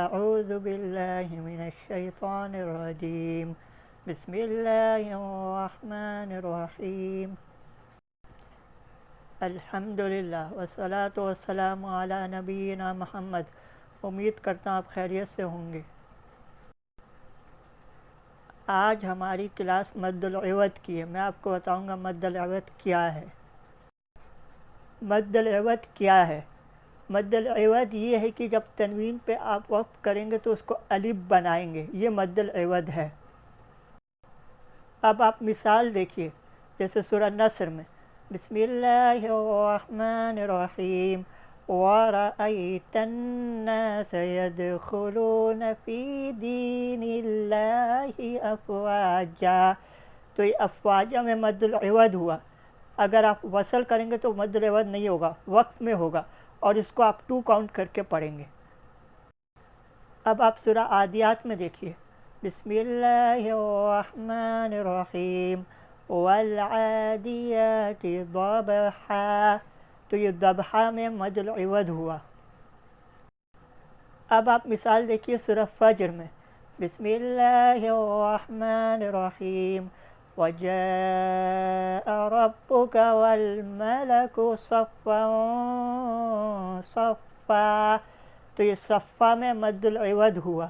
أعوذ بالله من الشيطان الرجيم. بسم الله الرحمن الرحيم. الحمد للہ والصلاة والسلام علی نبینا محمد. امید کرتا ہوں آپ خیریت سے ہوں گے. آج ہماری کلاس مد العوض کی ہے. میں آپ کو بتاؤں گا مد العوض کیا ہے. مد العوض کیا ہے؟ مد العوض یہ ہے کہ جب تنوین پہ آپ وقف کریں گے تو اس کو الف بنائیں گے، یہ مد العوض ہے۔ اب آپ مثال دیکھیے، جیسے سورہ نصر میں، بسم اللہ الرحمن الرحیم، وَرَأَيْتَ النَّاسَ يَدْخُلُونَ فِي دِينِ اللَّهِ أَفْوَاجًا۔ تو یہ افواجہ میں مد العوض ہوا۔ اگر آپ وصل کریں گے تو مد العوض نہیں ہوگا وقت میں ہوگا۔ اور اس کو آپ ٹو کاؤنٹ کر کے پڑھیں گے۔ اب آپ سورہ عادیات میں دیکھیے۔ بسم اللہ الرحمن الرحیم۔ والعادیات ضبحا۔ تو یہ ضبحا میں مد العوض ہوا۔ اب آپ مثال دیکھیے سورہ فجر میں۔ بسم اللہ الرحمن الرحیم۔ وجاء ربك والملك صفا صفا. تو یہ صفا میں مد العوض ہوا.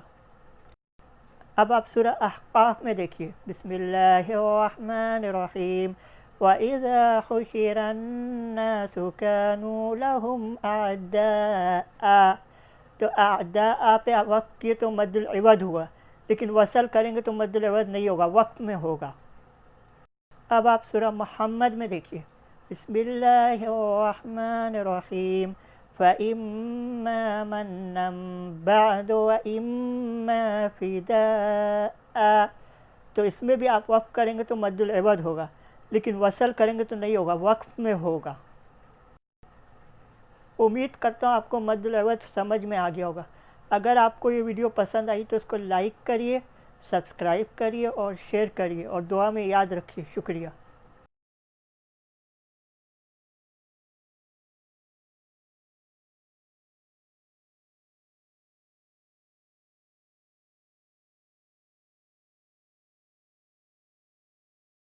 اب آپ سورہ احقاف میں دیکھیے. بسم اللہ الرحمن الرحیم. وَإِذَا حُشِرَ النَّاسُ كَانُوا لَهُمْ أَعْدَاءَ. تو اعداء پہ وقت کیے تو مد العوض ہوا. لیکن وصل کریں گے تو مد العوض نہیں ہوگا وقت میں ہوگا. اب آپ سورہ محمد میں دیکھیے۔ بسم اللہ الرحمن الرحیم۔ فَإِمَّا مَنًّا بَعْدُ وَإِمَّا فِدَاءَ۔ تو اس میں بھی آپ وقف کریں گے تو مد العوض ہوگا، لیکن وصل کریں گے تو نہیں ہوگا، وقف میں ہوگا۔ امید کرتا ہوں آپ کو مد العوض سمجھ میں آ گیا ہوگا۔ اگر آپ کو یہ ویڈیو پسند آئی تو اس کو لائک کریے سبسکرائب کریے اور شیئر کریے اور دعا میں یاد رکھیے شکریہ۔